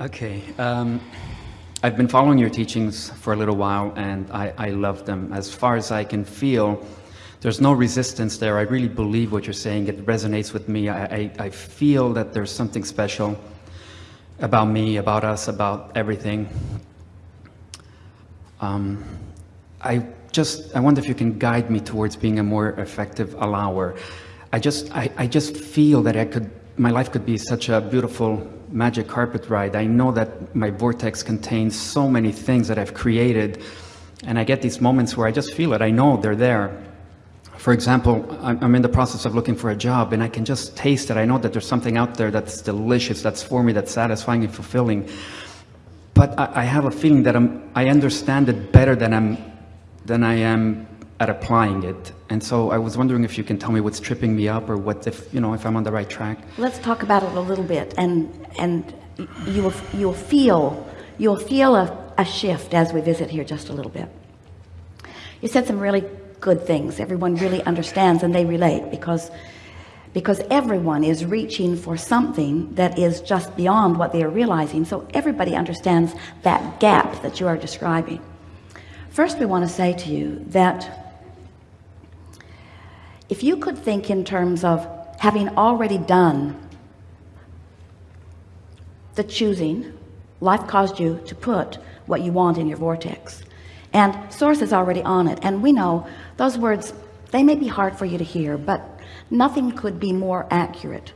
Okay. Um, I've been following your teachings for a little while and I, I love them. As far as I can feel, there's no resistance there. I really believe what you're saying. It resonates with me. I, I, I feel that there's something special about me, about us, about everything. Um, I just, I wonder if you can guide me towards being a more effective allower. I just, I, I just feel that I could, my life could be such a beautiful magic carpet ride. I know that my vortex contains so many things that I've created and I get these moments where I just feel it. I know they're there. For example, I'm in the process of looking for a job and I can just taste it. I know that there's something out there that's delicious, that's for me, that's satisfying and fulfilling. But I, have a feeling that I'm, I understand it better than, I'm, than I am at applying it. And so I was wondering if you can tell me what's tripping me up or what if, you know, if I'm on the right track. Let's talk about it a little bit and, and you will, you'll feel, you'll feel a, a shift as we visit here just a little bit. You said some really good things. Everyone really understands and they relate because because everyone is reaching for something that is just beyond what they are realizing. So everybody understands that gap that you are describing. First, we want to say to you that if you could think in terms of having already done the choosing life caused you to put what you want in your vortex. And source is already on it. And we know those words they may be hard for you to hear but nothing could be more accurate.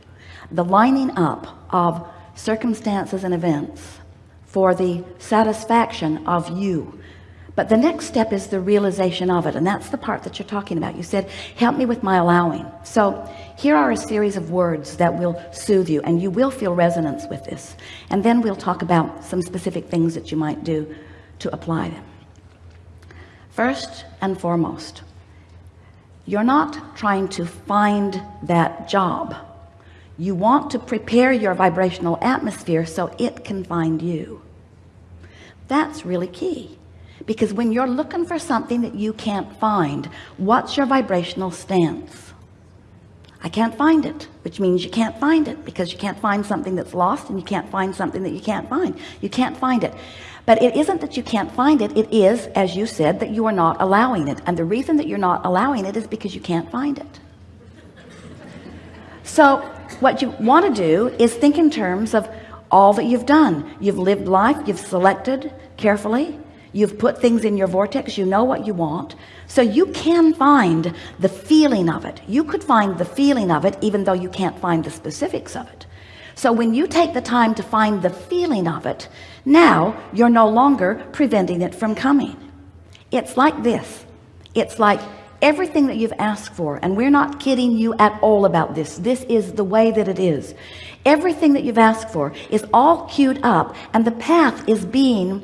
The lining up of circumstances and events for the satisfaction of you but the next step is the realization of it and that's the part that you're talking about. You said help me with my allowing. So here are a series of words that will soothe you and you will feel resonance with this. And then we'll talk about some specific things that you might do to apply them. First and foremost you're not trying to find that job. You want to prepare your vibrational atmosphere so it can find you. That's really key because when you're looking for something that you can't find what's your vibrational stance? I can't find it which means you can't find it because you can't find something that's lost and you can't find something that you can't find. You can't find it. But it isn't that you can't find it it is as you said that you are not allowing it. And the reason that you're not allowing it is because you can't find it. So what you want to do is think in terms of all that you've done. You've lived life you've selected carefully you've put things in your vortex. You know what you want. So you can find the feeling of it. You could find the feeling of it even though you can't find the specifics of it. So when you take the time to find the feeling of it now you're no longer preventing it from coming. It's like this. It's like everything that you've asked for and we're not kidding you at all about this. This is the way that it is. Everything that you've asked for is all queued up and the path is being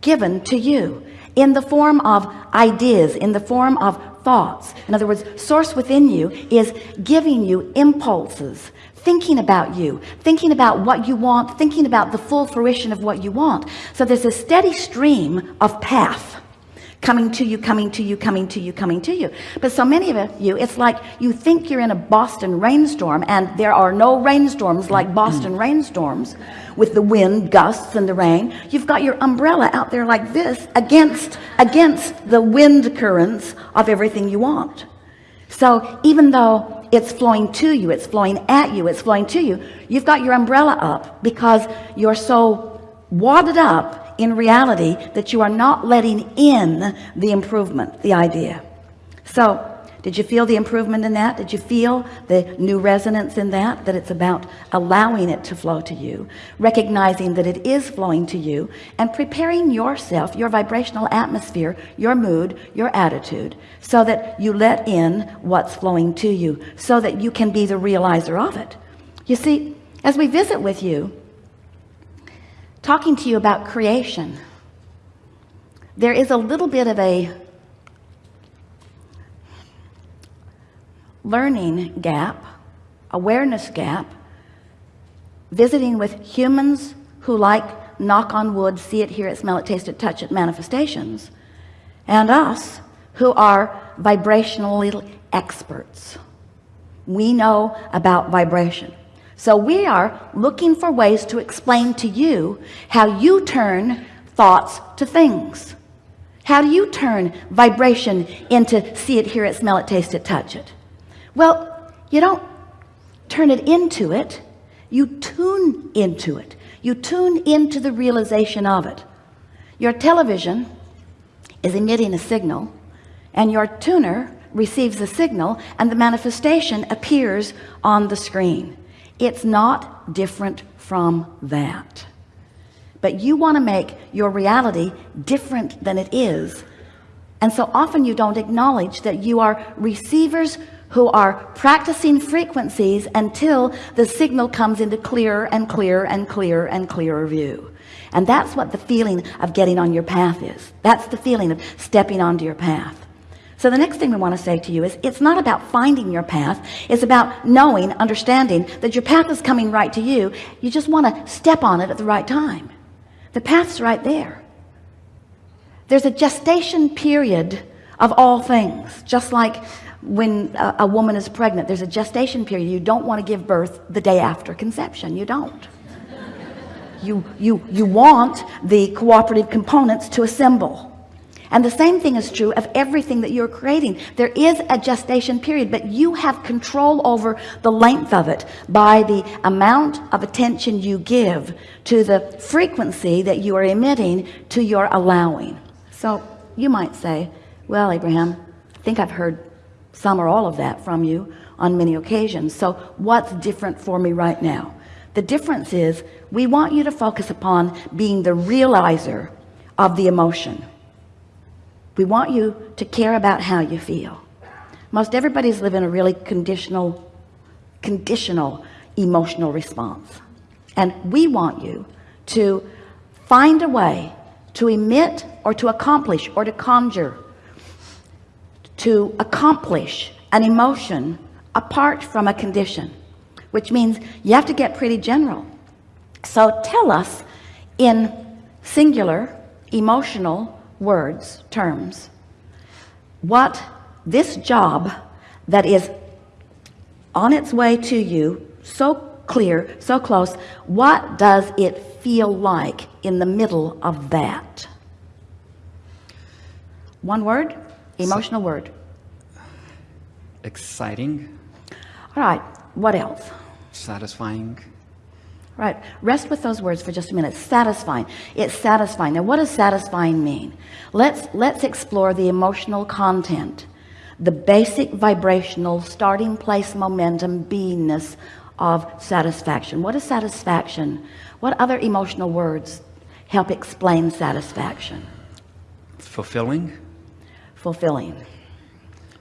given to you in the form of ideas in the form of thoughts. In other words source within you is giving you impulses thinking about you thinking about what you want thinking about the full fruition of what you want. So there's a steady stream of path coming to you coming to you coming to you coming to you. But so many of you it's like you think you're in a Boston rainstorm and there are no rainstorms like mm-hmm. Boston rainstorms with the wind gusts and the rain. You've got your umbrella out there like this against against the wind currents of everything you want. So even though it's flowing to you it's flowing at you it's flowing to you you've got your umbrella up because you're so wadded up in reality that you are not letting in the improvement the idea. So did you feel the improvement in that? Did you feel the new resonance in that that it's about allowing it to flow to you recognizing that it is flowing to you and preparing yourself your vibrational atmosphere your mood your attitude so that you let in what's flowing to you so that you can be the realizer of it? You see as we visit with you talking to you about creation there is a little bit of a learning gap awareness gap visiting with humans who like knock on wood see it hear it smell it taste it touch it manifestations and us who are vibrationally experts. We know about vibration so we are looking for ways to explain to you how you turn thoughts to things. How do you turn vibration into see it hear it smell it taste it touch it? Well you don't turn it into it. You tune into it. You tune into the realization of it. Your television is emitting a signal and your tuner receives the signal and the manifestation appears on the screen it's not different from that. But you want to make your reality different than it is. And so often you don't acknowledge that you are receivers who are practicing frequencies until the signal comes into clearer and clearer and clearer and clearer view. And that's what the feeling of getting on your path is. That's the feeling of stepping onto your path so the next thing we want to say to you is it's not about finding your path. It's about knowing understanding that your path is coming right to you. You just want to step on it at the right time. The path's right there. There's a gestation period of all things. Just like when a, a woman is pregnant there's a gestation period. You don't want to give birth the day after conception. You don't. You you you want the cooperative components to assemble and the same thing is true of everything that you're creating. There is a gestation period but you have control over the length of it by the amount of attention you give to the frequency that you are emitting to your allowing. So you might say well Abraham I think I've heard some or all of that from you on many occasions. So what's different for me right now? The difference is we want you to focus upon being the realizer of the emotion we want you to care about how you feel. Most everybody's living a really conditional conditional emotional response. And we want you to find a way to emit or to accomplish or to conjure to accomplish an emotion apart from a condition which means you have to get pretty general. So tell us in singular emotional words terms. What this job that is on its way to you so clear so close what does it feel like in the middle of that? One word? Emotional word. Exciting. All right what else? Satisfying right. Rest with those words for just a minute. Satisfying. It's satisfying. Now what does satisfying mean? Let's let's explore the emotional content. The basic vibrational starting place momentum beingness of satisfaction. What is satisfaction? What other emotional words help explain satisfaction? Fulfilling. Fulfilling.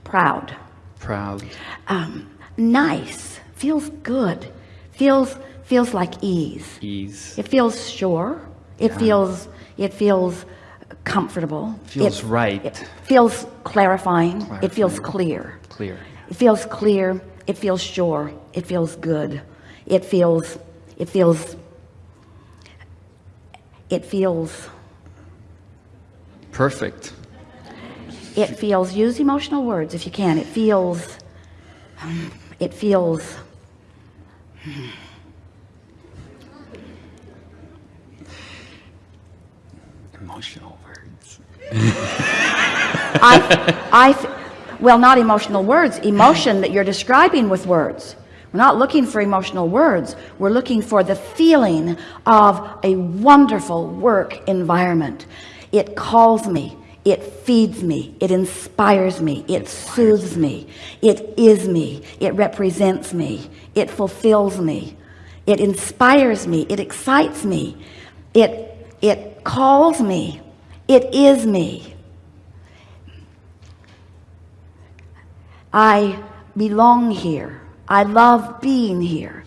Proud. Proud. Um, nice. Feels good. Feels feels like ease. Ease. It feels sure. It feels it feels comfortable. Feels it, right. it feels clarifying. Clarifying. it feels clear. Clear. It feels clear. It feels sure. It feels good. It feels it feels it feels perfect. It feels use emotional words if you can. It feels it feels emotional words I, I, well, not emotional words, emotion that you're describing with words. We're not looking for emotional words. We're looking for the feeling of a wonderful work environment. It calls me. It feeds me. It inspires me. It soothes me. It is me. It represents me. It fulfills me. It inspires me. It excites me. It, it calls me. It is me. I belong here. I love being here.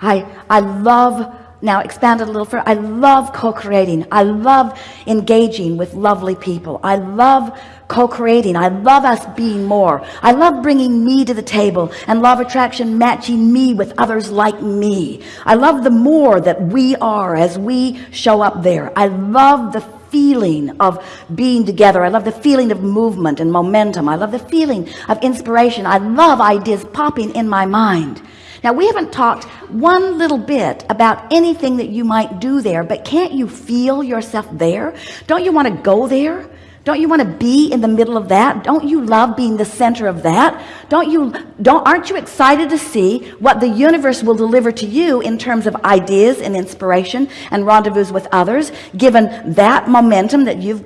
I, I love, now expand it a little further. I love co-creating. I love engaging with lovely people. I love co-creating. I love us being more. I love bringing me to the table and law of attraction matching me with others like me. I love the more that we are as we show up there. I love the feeling of being together I love the feeling of movement and momentum I love the feeling of inspiration I love ideas popping in my mind now we haven't talked one little bit about anything that you might do there but can't you feel yourself there? Don't you want to go there? Don't you want to be in the middle of that? Don't you love being the center of that? Don't you don't aren't you excited to see what the universe will deliver to you in terms of ideas and inspiration and rendezvous with others given that momentum that you've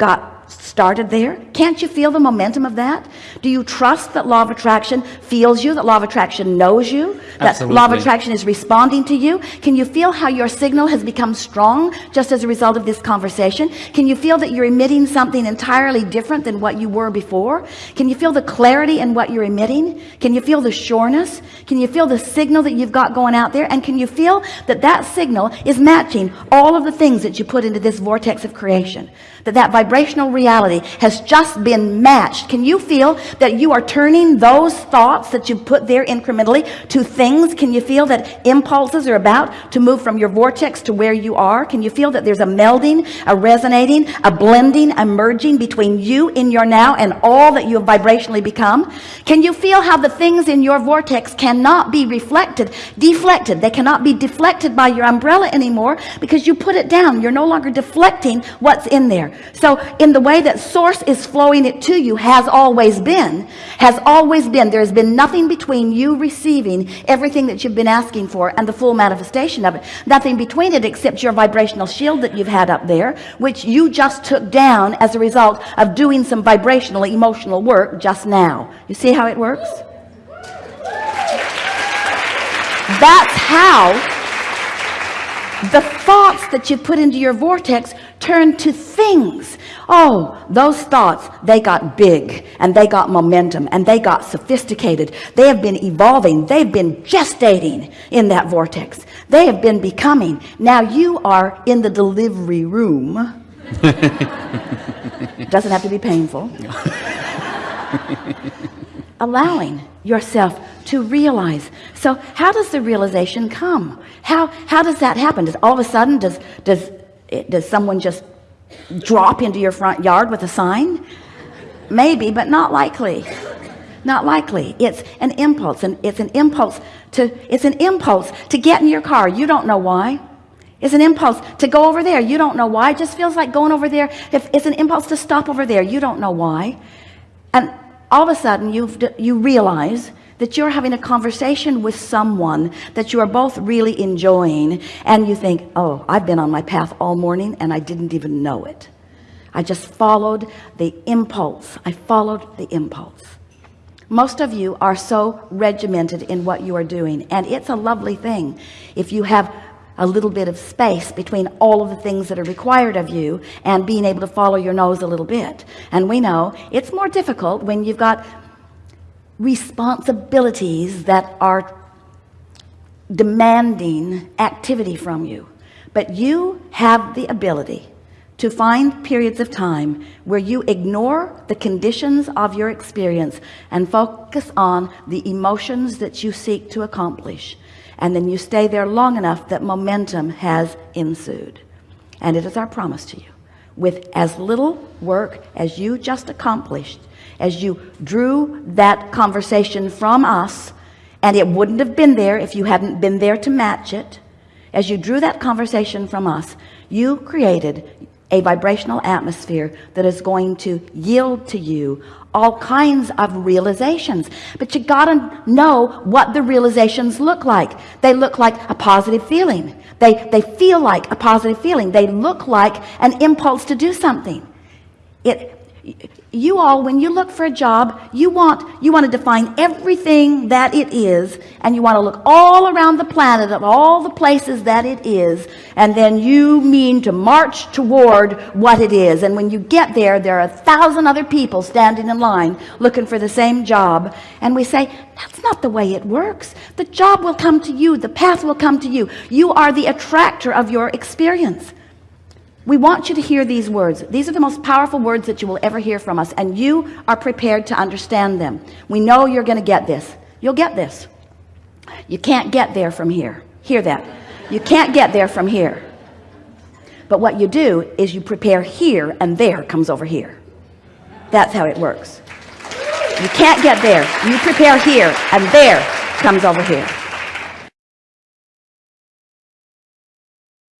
got started there? Can't you feel the momentum of that? Do you trust that law of attraction feels you that law of attraction knows you that Absolutely. law of attraction is responding to you? Can you feel how your signal has become strong just as a result of this conversation? Can you feel that you're emitting something entirely different than what you were before? Can you feel the clarity in what you're emitting? Can you feel the sureness? Can you feel the signal that you've got going out there? And can you feel that that signal is matching all of the things that you put into this vortex of creation? That that vibrational reality has just been matched. Can you feel that you are turning those thoughts that you put there incrementally to things? Can you feel that impulses are about to move from your vortex to where you are? Can you feel that there's a melding a resonating a blending a merging between you in your now and all that you have vibrationally become? Can you feel how the things in your vortex cannot be reflected deflected? They cannot be deflected by your umbrella anymore because you put it down. You're no longer deflecting what's in there. So in the way that source is flowing it to you has always been has always been. There has been nothing between you receiving everything that you've been asking for and the full manifestation of it. Nothing between it except your vibrational shield that you've had up there which you just took down as a result of doing some vibrational emotional work just now. You see how it works? That's how the thoughts that you put into your vortex turn to things. Oh those thoughts they got big and they got momentum and they got sophisticated. They have been evolving. They've been gestating in that vortex. They have been becoming. Now you are in the delivery room. Doesn't have to be painful. Allowing yourself to realize. So how does the realization come? How how does that happen? Does all of a sudden does does it, does someone just drop into your front yard with a sign? Maybe but not likely. Not likely. It's an impulse and it's an impulse to it's an impulse to get in your car. You don't know why. It's an impulse to go over there. You don't know why. It just feels like going over there. If it's an impulse to stop over there. You don't know why. And all of a sudden you you realize that you're having a conversation with someone that you are both really enjoying and you think oh I've been on my path all morning and I didn't even know it. I just followed the impulse. I followed the impulse. Most of you are so regimented in what you are doing and it's a lovely thing if you have a little bit of space between all of the things that are required of you and being able to follow your nose a little bit. And we know it's more difficult when you've got responsibilities that are demanding activity from you. But you have the ability to find periods of time where you ignore the conditions of your experience and focus on the emotions that you seek to accomplish. And then you stay there long enough that momentum has ensued. And it is our promise to you with as little work as you just accomplished as you drew that conversation from us and it wouldn't have been there if you hadn't been there to match it. As you drew that conversation from us you created a vibrational atmosphere that is going to yield to you all kinds of realizations. But you gotta know what the realizations look like. They look like a positive feeling. They they feel like a positive feeling. They look like an impulse to do something. It you all when you look for a job you want you want to define everything that it is and you want to look all around the planet of all the places that it is and then you mean to march toward what it is. And when you get there there are a thousand other people standing in line looking for the same job. And we say that's not the way it works. The job will come to you. The path will come to you. You are the attractor of your experience we want you to hear these words. These are the most powerful words that you will ever hear from us and you are prepared to understand them. We know you're going to get this. You'll get this. You can't get there from here. Hear that. You can't get there from here. But what you do is you prepare here and there comes over here. That's how it works. You can't get there. You prepare here and there comes over here